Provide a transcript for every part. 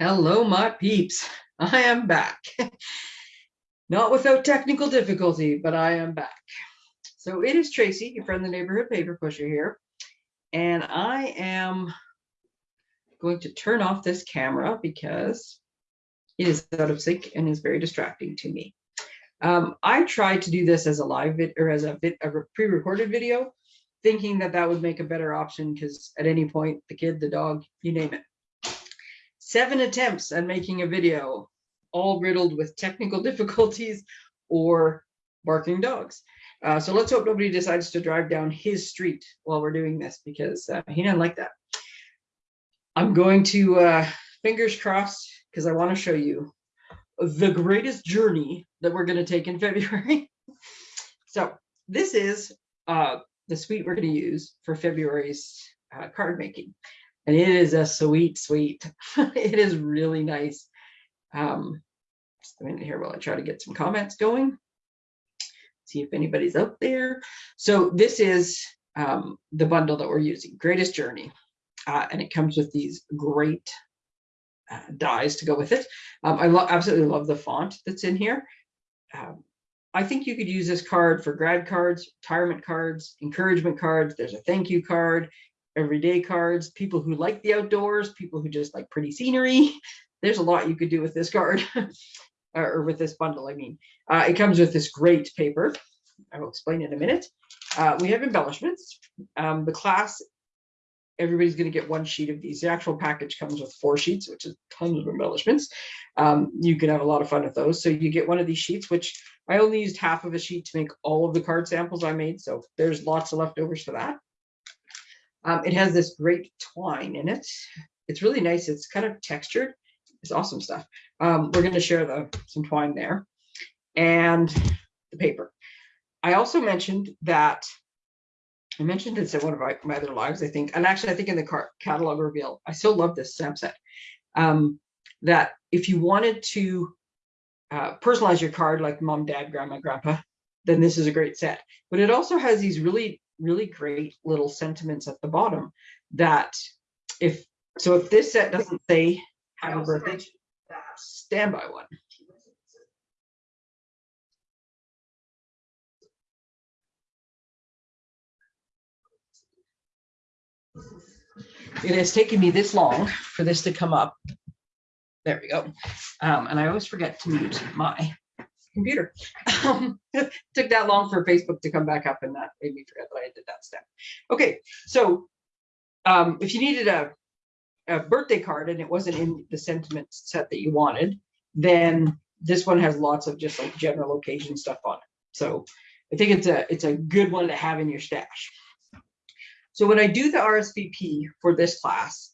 Hello, my peeps. I am back. Not without technical difficulty, but I am back. So it is Tracy, your friend, the neighborhood paper pusher here. And I am going to turn off this camera because it is out of sync and is very distracting to me. Um, I tried to do this as a live vid or as a, vid a pre-recorded video, thinking that that would make a better option because at any point, the kid, the dog, you name it, seven attempts at making a video, all riddled with technical difficulties or barking dogs. Uh, so let's hope nobody decides to drive down his street while we're doing this because uh, he didn't like that. I'm going to, uh, fingers crossed, because I want to show you the greatest journey that we're going to take in February. so this is uh, the suite we're going to use for February's uh, card making and it is a sweet, sweet. it is really nice. Um, just a minute here while I try to get some comments going. See if anybody's out there. So this is um, the bundle that we're using, Greatest Journey. Uh, and it comes with these great uh, dies to go with it. Um, I lo absolutely love the font that's in here. Um, I think you could use this card for grad cards, retirement cards, encouragement cards. There's a thank you card everyday cards, people who like the outdoors, people who just like pretty scenery. There's a lot you could do with this card or with this bundle, I mean. Uh, it comes with this great paper. I will explain in a minute. Uh, we have embellishments. Um, the class, everybody's going to get one sheet of these. The actual package comes with four sheets, which is tons of embellishments. Um, you can have a lot of fun with those. So you get one of these sheets, which I only used half of a sheet to make all of the card samples I made. So there's lots of leftovers for that. Um, it has this great twine in it. It's really nice. It's kind of textured. It's awesome stuff. Um, we're going to share the some twine there and the paper. I also mentioned that I mentioned this in one of my, my other lives, I think, and actually I think in the catalog reveal, I still love this stamp set. Um, that if you wanted to uh, personalize your card like mom, dad, grandma, grandpa, then this is a great set. But it also has these really really great little sentiments at the bottom that if so if this set doesn't say happy birthday stand by one. It has taken me this long for this to come up. There we go. Um, and i always forget to mute my computer. Um, took that long for Facebook to come back up and that made me forget that I did that step. Okay, so um, if you needed a, a birthday card and it wasn't in the sentiment set that you wanted, then this one has lots of just like general occasion stuff on it. So I think it's a it's a good one to have in your stash. So when I do the RSVP for this class,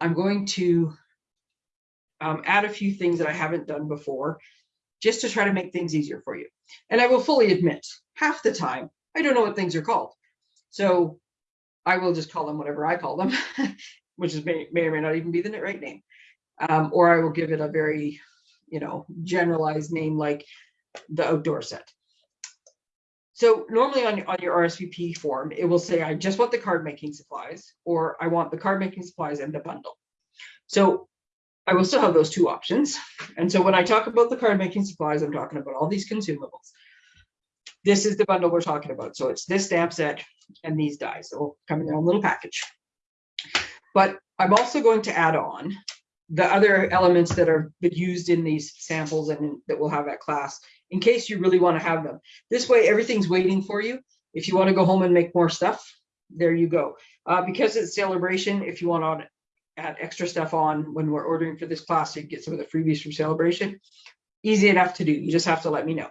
I'm going to um, add a few things that I haven't done before just to try to make things easier for you. And I will fully admit, half the time, I don't know what things are called. So I will just call them whatever I call them, which is may, may or may not even be the right name. Um, or I will give it a very, you know, generalized name like the outdoor set. So normally on, on your RSVP form, it will say, I just want the card making supplies, or I want the card making supplies and the bundle. So I will still have those two options. And so when I talk about the card making supplies, I'm talking about all these consumables. This is the bundle we're talking about. So it's this stamp set and these dies. Will come in their own little package. But I'm also going to add on the other elements that are used in these samples and that we'll have at class in case you really want to have them. This way, everything's waiting for you. If you want to go home and make more stuff, there you go. Uh, because it's celebration, if you want add extra stuff on when we're ordering for this class, so get some of the freebies from Celebration. Easy enough to do. You just have to let me know.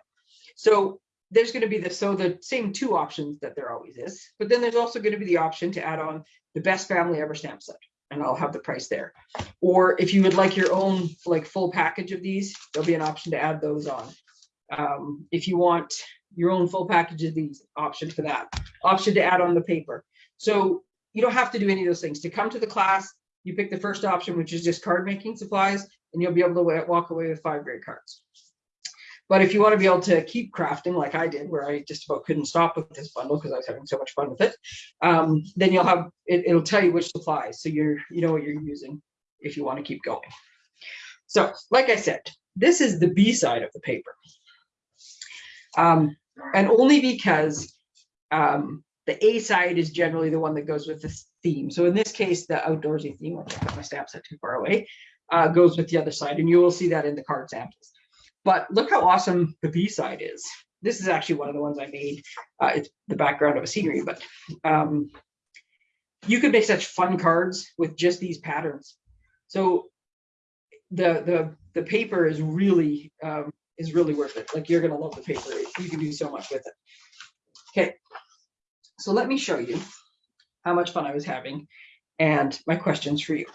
So there's going to be the so the same two options that there always is, but then there's also going to be the option to add on the best family ever stamp set, and I'll have the price there. Or if you would like your own like full package of these, there'll be an option to add those on. Um, if you want your own full package of these, option for that. Option to add on the paper. So you don't have to do any of those things. To come to the class, you pick the first option, which is just card making supplies, and you'll be able to walk away with five great cards. But if you want to be able to keep crafting like I did, where I just about couldn't stop with this bundle because I was having so much fun with it, um, then you'll have, it, it'll tell you which supplies. So you're, you know what you're using if you want to keep going. So, like I said, this is the B side of the paper. Um, and only because um, the A side is generally the one that goes with the theme. So in this case, the outdoorsy theme, which my stamp set too far away, uh, goes with the other side. And you will see that in the card samples. But look how awesome the B side is. This is actually one of the ones I made. Uh, it's the background of a scenery, but um, you could make such fun cards with just these patterns. So the the the paper is really um, is really worth it. Like you're gonna love the paper. You can do so much with it. Okay, so let me show you how much fun I was having and my questions for you.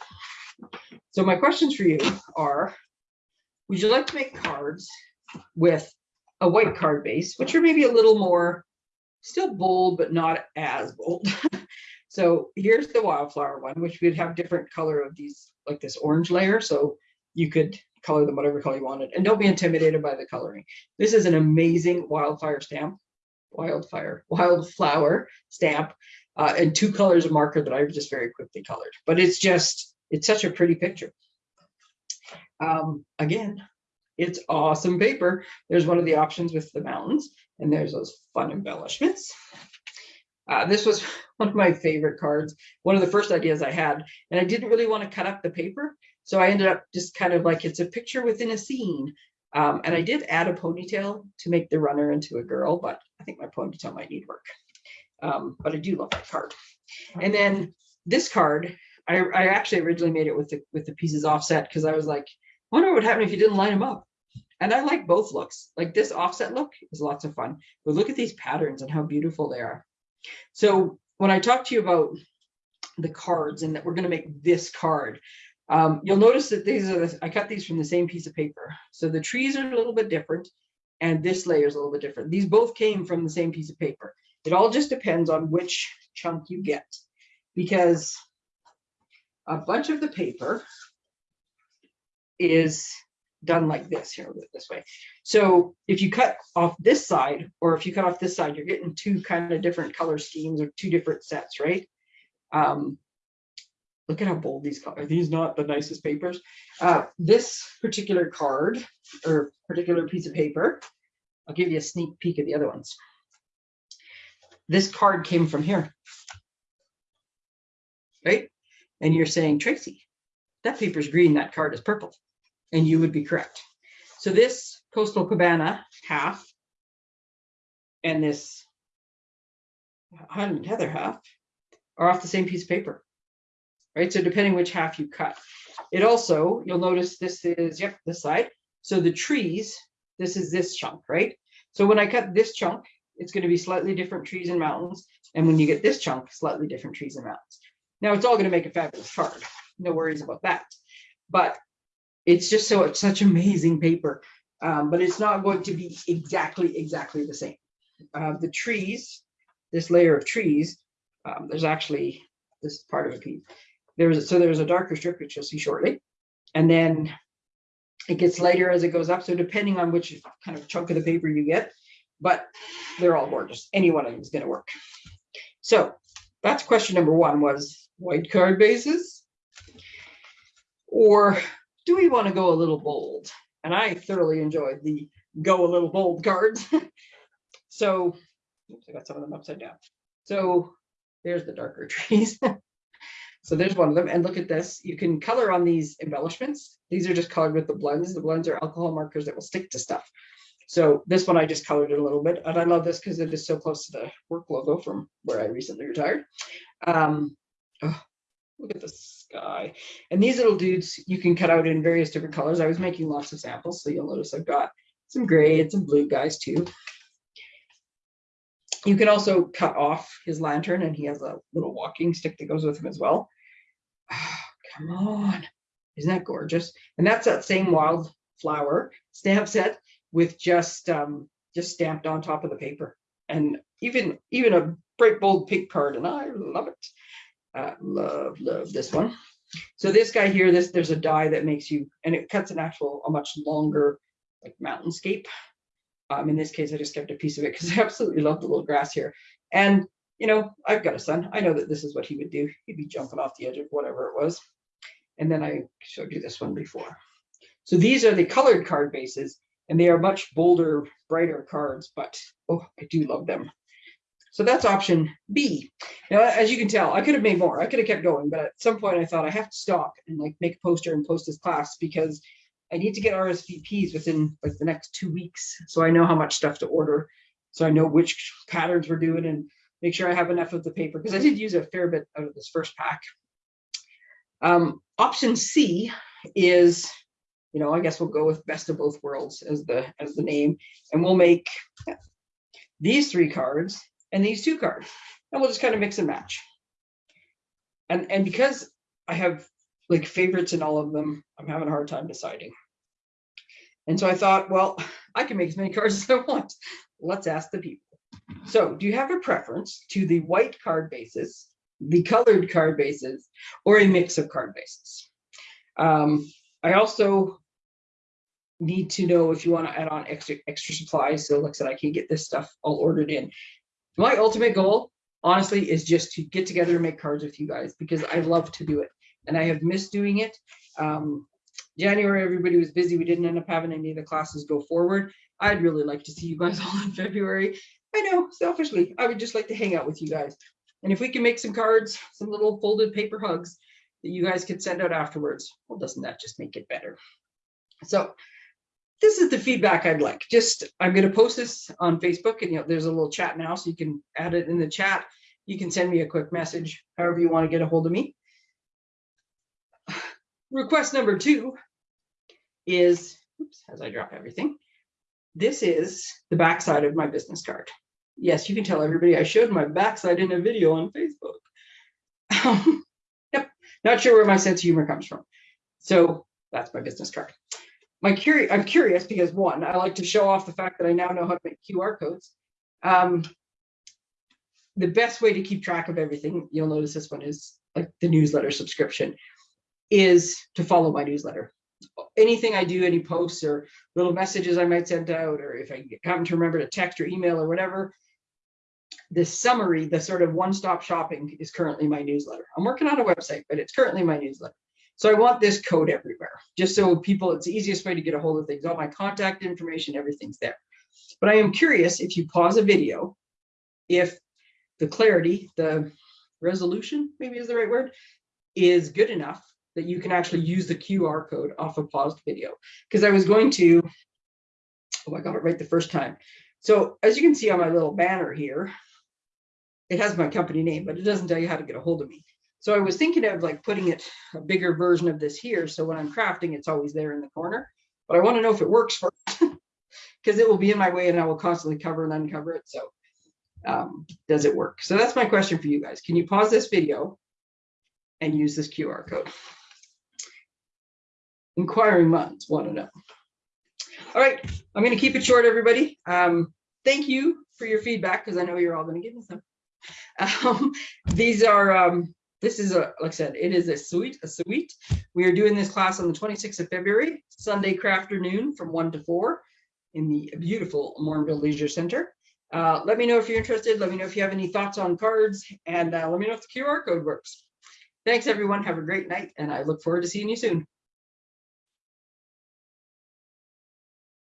So my questions for you are, would you like to make cards with a white card base, which are maybe a little more still bold, but not as bold. so here's the wildflower one, which would have different color of these, like this orange layer. So you could color them whatever color you wanted. And don't be intimidated by the coloring. This is an amazing wildfire stamp, wildfire, wildflower stamp, uh, and two colors of marker that I've just very quickly colored. But it's just, it's such a pretty picture. Um, again, it's awesome paper. There's one of the options with the mountains, and there's those fun embellishments. Uh, this was one of my favorite cards, one of the first ideas I had, and I didn't really want to cut up the paper. So I ended up just kind of like it's a picture within a scene. Um, and I did add a ponytail to make the runner into a girl, but I think my ponytail might need work. Um, but I do love that card. And then this card, I, I actually originally made it with the with the pieces offset because I was like, I wonder what would happen if you didn't line them up. And I like both looks. Like this offset look is lots of fun, but look at these patterns and how beautiful they are. So when I talk to you about the cards and that we're going to make this card, um, you'll notice that these are, the, I cut these from the same piece of paper. So the trees are a little bit different and this layer is a little bit different. These both came from the same piece of paper. It all just depends on which chunk you get because a bunch of the paper is done like this here, this way. So if you cut off this side, or if you cut off this side, you're getting two kind of different color schemes or two different sets, right? Um, look at how bold these colors, are these not the nicest papers? Uh, this particular card or particular piece of paper, I'll give you a sneak peek of the other ones. This card came from here, right? And you're saying, Tracy, that paper's green, that card is purple and you would be correct. So this coastal cabana half and this Highland Heather half are off the same piece of paper, right? So depending which half you cut. It also, you'll notice this is, yep, this side. So the trees, this is this chunk, right? So when I cut this chunk, it's going to be slightly different trees and mountains. And when you get this chunk, slightly different trees and mountains. Now it's all going to make a fabulous card. No worries about that. But it's just so it's such amazing paper, um, but it's not going to be exactly, exactly the same. Uh, the trees, this layer of trees, um, there's actually this part of a piece. There's so there's a darker strip which you'll see shortly, and then it gets lighter as it goes up. So depending on which kind of chunk of the paper you get, but they're all gorgeous. Any one of them is going to work. So that's question number one was white card bases or do we want to go a little bold? And I thoroughly enjoyed the go a little bold cards. so oops, I got some of them upside down. So there's the darker trees. so there's one of them. And look at this. You can color on these embellishments. These are just colored with the blends. The blends are alcohol markers that will stick to stuff. So this one I just colored it a little bit. And I love this because it is so close to the work logo from where I recently retired. Um, oh, Look at the sky. And these little dudes you can cut out in various different colors. I was making lots of samples, so you'll notice I've got some gray and some blue guys too. You can also cut off his lantern and he has a little walking stick that goes with him as well. Oh, come on. Isn't that gorgeous? And that's that same wildflower stamp set with just um, just stamped on top of the paper. And even even a bright bold pink card, and I love it. Uh, love, love this one. So this guy here, this there's a die that makes you, and it cuts an actual, a much longer like mountainscape. Um, in this case, I just kept a piece of it because I absolutely love the little grass here. And, you know, I've got a son. I know that this is what he would do. He'd be jumping off the edge of whatever it was. And then I showed you this one before. So these are the colored card bases and they are much bolder, brighter cards, but oh, I do love them. So that's option B. Now, as you can tell, I could have made more. I could have kept going, but at some point I thought I have to stop and like make a poster and post this class because I need to get RSVPs within like the next two weeks. So I know how much stuff to order. So I know which patterns we're doing and make sure I have enough of the paper because I did use a fair bit out of this first pack. Um, option C is, you know, I guess we'll go with best of both worlds as the as the name, and we'll make these three cards and these two cards, and we'll just kind of mix and match. And and because I have like favorites in all of them, I'm having a hard time deciding. And so I thought, well, I can make as many cards as I want. Let's ask the people. So do you have a preference to the white card bases, the colored card bases, or a mix of card bases? Um, I also need to know if you want to add on extra extra supplies. So like I said, I can get this stuff all ordered in. My ultimate goal, honestly, is just to get together and make cards with you guys because I love to do it and I have missed doing it. Um, January, everybody was busy. We didn't end up having any of the classes go forward. I'd really like to see you guys all in February. I know, selfishly, I would just like to hang out with you guys. And if we can make some cards, some little folded paper hugs that you guys could send out afterwards, well, doesn't that just make it better? So this is the feedback I'd like. Just, I'm going to post this on Facebook and you know, there's a little chat now, so you can add it in the chat. You can send me a quick message, however you want to get a hold of me. Request number two is, oops, as I drop everything, this is the backside of my business card. Yes, you can tell everybody I showed my backside in a video on Facebook. Um, Not sure where my sense of humor comes from. So that's my business card. My curi I'm curious because one, I like to show off the fact that I now know how to make QR codes. Um, the best way to keep track of everything, you'll notice this one is like the newsletter subscription, is to follow my newsletter anything I do, any posts or little messages I might send out, or if I happen to remember to text or email or whatever, the summary, the sort of one-stop shopping is currently my newsletter. I'm working on a website, but it's currently my newsletter. So I want this code everywhere, just so people, it's the easiest way to get a hold of things. All my contact information, everything's there. But I am curious if you pause a video, if the clarity, the resolution, maybe is the right word, is good enough that you can actually use the QR code off a paused video. Because I was going to, oh, I got it right the first time. So as you can see on my little banner here, it has my company name, but it doesn't tell you how to get a hold of me. So I was thinking of like putting it a bigger version of this here. So when I'm crafting, it's always there in the corner. But I want to know if it works for because it will be in my way and I will constantly cover and uncover it. So um, does it work? So that's my question for you guys. Can you pause this video and use this QR code? inquiring minds want to know. All right, I'm going to keep it short, everybody. Um, thank you for your feedback because I know you're all going to give me some. Um, these are, um, this is a, like I said, it is a suite, a suite. We are doing this class on the 26th of February, Sunday afternoon from 1 to 4 in the beautiful Morinville Leisure Center. Uh, let me know if you're interested. Let me know if you have any thoughts on cards and uh, let me know if the QR code works. Thanks, everyone. Have a great night, and I look forward to seeing you soon.